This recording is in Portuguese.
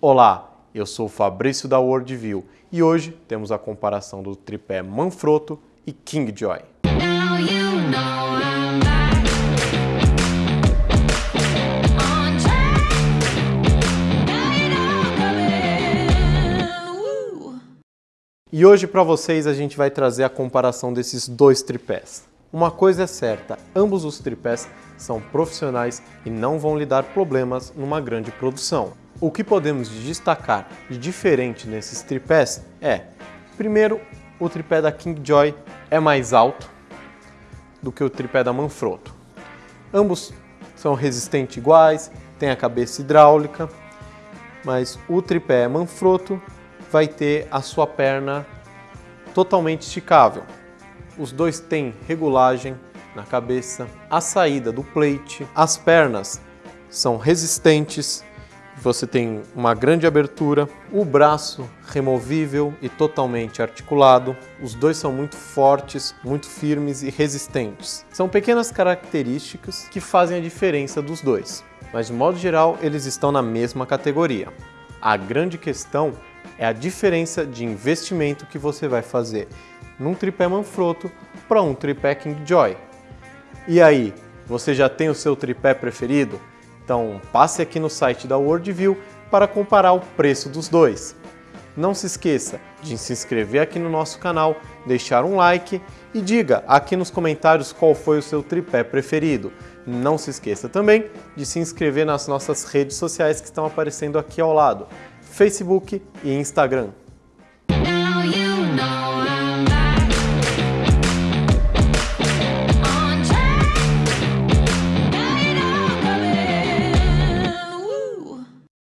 Olá, eu sou o Fabrício da Worldview e hoje temos a comparação do tripé Manfrotto e coming. Woo. E hoje para vocês a gente vai trazer a comparação desses dois tripés. Uma coisa é certa, ambos os tripés são profissionais e não vão lhe dar problemas numa grande produção. O que podemos destacar de diferente nesses tripés é, primeiro, o tripé da Kingjoy é mais alto do que o tripé da Manfrotto. Ambos são resistentes iguais, têm a cabeça hidráulica, mas o tripé Manfrotto vai ter a sua perna totalmente esticável. Os dois têm regulagem na cabeça, a saída do plate, as pernas são resistentes, você tem uma grande abertura, o braço removível e totalmente articulado. Os dois são muito fortes, muito firmes e resistentes. São pequenas características que fazem a diferença dos dois, mas de modo geral eles estão na mesma categoria. A grande questão é a diferença de investimento que você vai fazer num tripé Manfrotto para um tripé Kingjoy. E aí, você já tem o seu tripé preferido? Então passe aqui no site da Worldview para comparar o preço dos dois. Não se esqueça de se inscrever aqui no nosso canal, deixar um like e diga aqui nos comentários qual foi o seu tripé preferido. Não se esqueça também de se inscrever nas nossas redes sociais que estão aparecendo aqui ao lado, Facebook e Instagram.